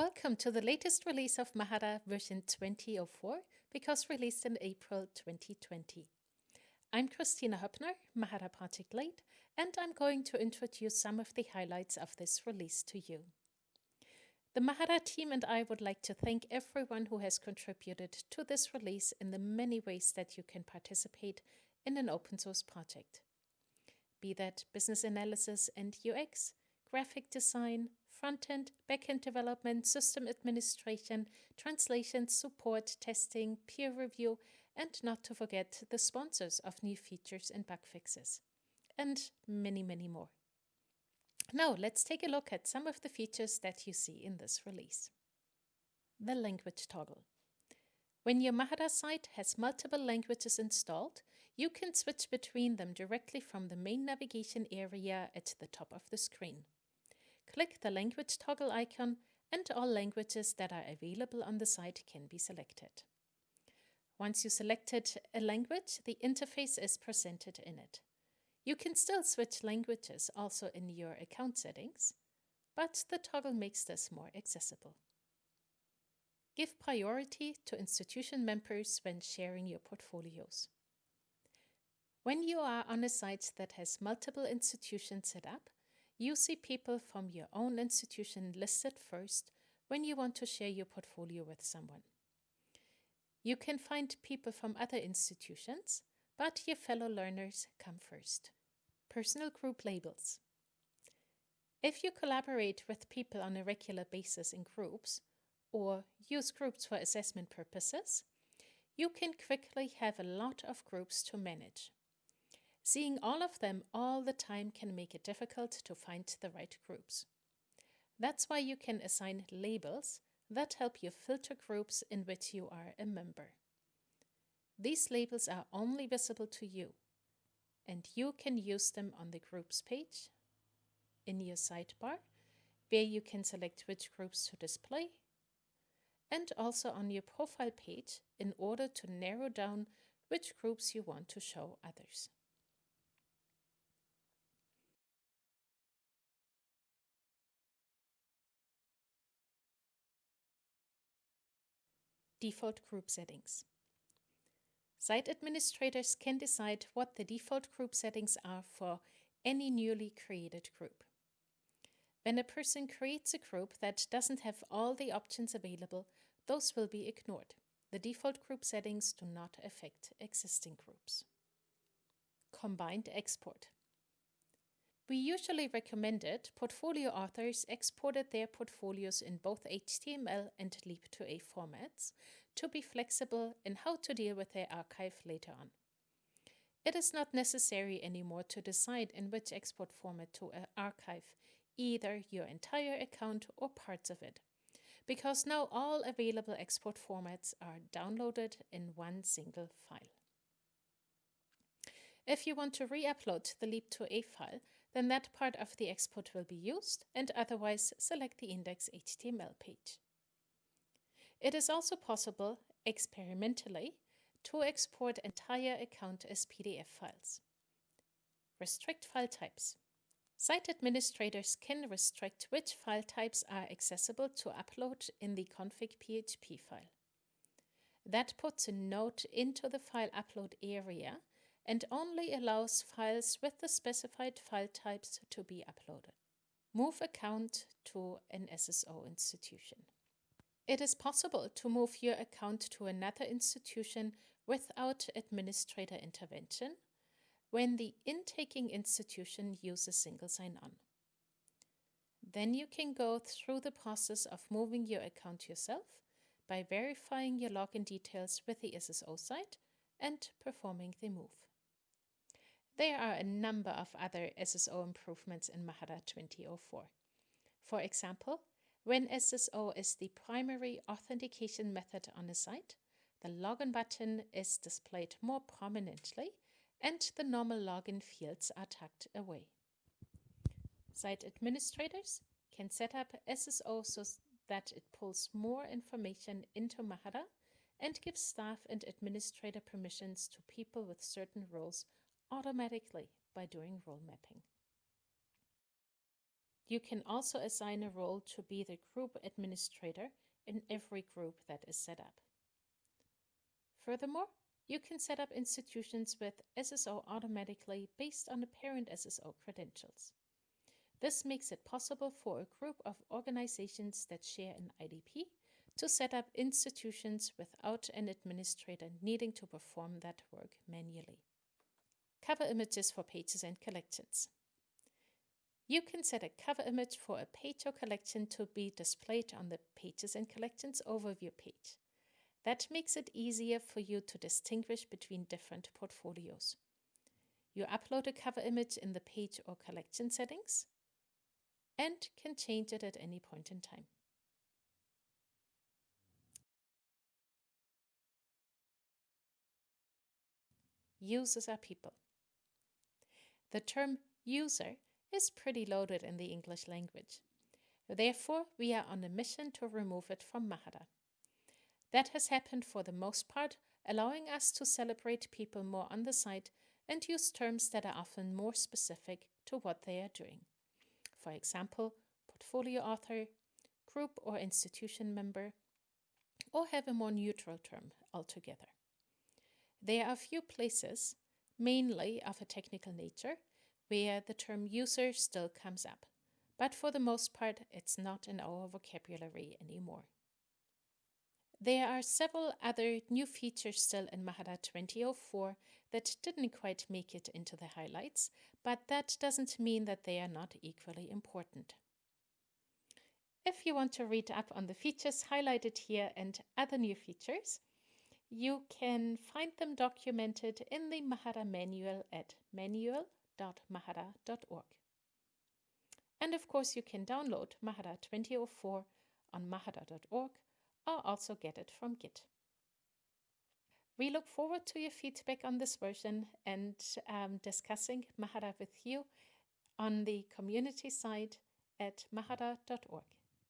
Welcome to the latest release of Mahara version 2004 because released in April 2020. I'm Kristina Hoeppner, Mahara project lead, and I'm going to introduce some of the highlights of this release to you. The Mahara team and I would like to thank everyone who has contributed to this release in the many ways that you can participate in an open source project. Be that business analysis and UX, graphic design, front-end, back-end development, system administration, translation, support, testing, peer review, and not to forget the sponsors of new features and bug fixes, and many, many more. Now let's take a look at some of the features that you see in this release. The language toggle. When your Mahara site has multiple languages installed, you can switch between them directly from the main navigation area at the top of the screen. Click the language toggle icon and all languages that are available on the site can be selected. Once you selected a language, the interface is presented in it. You can still switch languages also in your account settings, but the toggle makes this more accessible. Give priority to institution members when sharing your portfolios. When you are on a site that has multiple institutions set up, you see people from your own institution listed first when you want to share your portfolio with someone. You can find people from other institutions, but your fellow learners come first. Personal group labels. If you collaborate with people on a regular basis in groups, or use groups for assessment purposes, you can quickly have a lot of groups to manage. Seeing all of them all the time can make it difficult to find the right groups. That's why you can assign labels that help you filter groups in which you are a member. These labels are only visible to you, and you can use them on the groups page, in your sidebar, where you can select which groups to display, and also on your profile page in order to narrow down which groups you want to show others. Default group settings. Site administrators can decide what the default group settings are for any newly created group. When a person creates a group that doesn't have all the options available, those will be ignored. The default group settings do not affect existing groups. Combined export. We usually recommended portfolio authors exported their portfolios in both HTML and leap2a formats to be flexible in how to deal with their archive later on. It is not necessary anymore to decide in which export format to uh, archive either your entire account or parts of it, because now all available export formats are downloaded in one single file. If you want to re-upload the leap2a file, then that part of the export will be used and otherwise select the index HTML page. It is also possible, experimentally, to export entire account as PDF files. Restrict file types. Site administrators can restrict which file types are accessible to upload in the config PHP file. That puts a note into the file upload area and only allows files with the specified file types to be uploaded. Move account to an SSO institution. It is possible to move your account to another institution without administrator intervention when the intaking institution uses single sign-on. Then you can go through the process of moving your account yourself by verifying your login details with the SSO site and performing the move. There are a number of other SSO improvements in Mahara 2004. For example, when SSO is the primary authentication method on a site, the login button is displayed more prominently and the normal login fields are tucked away. Site administrators can set up SSO so that it pulls more information into Mahara and gives staff and administrator permissions to people with certain roles automatically by doing role mapping. You can also assign a role to be the group administrator in every group that is set up. Furthermore, you can set up institutions with SSO automatically based on the parent SSO credentials. This makes it possible for a group of organizations that share an IDP to set up institutions without an administrator needing to perform that work manually. Cover images for pages and collections. You can set a cover image for a page or collection to be displayed on the Pages and Collections overview page. That makes it easier for you to distinguish between different portfolios. You upload a cover image in the page or collection settings and can change it at any point in time. Users are people. The term user is pretty loaded in the English language. Therefore, we are on a mission to remove it from Mahara. That has happened for the most part, allowing us to celebrate people more on the site and use terms that are often more specific to what they are doing. For example, portfolio author, group or institution member, or have a more neutral term altogether. There are a few places, mainly of a technical nature, where the term user still comes up, but for the most part, it's not in our vocabulary anymore. There are several other new features still in Mahara 2004 that didn't quite make it into the highlights, but that doesn't mean that they are not equally important. If you want to read up on the features highlighted here and other new features, you can find them documented in the Mahara manual at manual.mahara.org. And of course, you can download Mahara 2004 on mahara.org or also get it from Git. We look forward to your feedback on this version and um, discussing Mahara with you on the community side at mahara.org.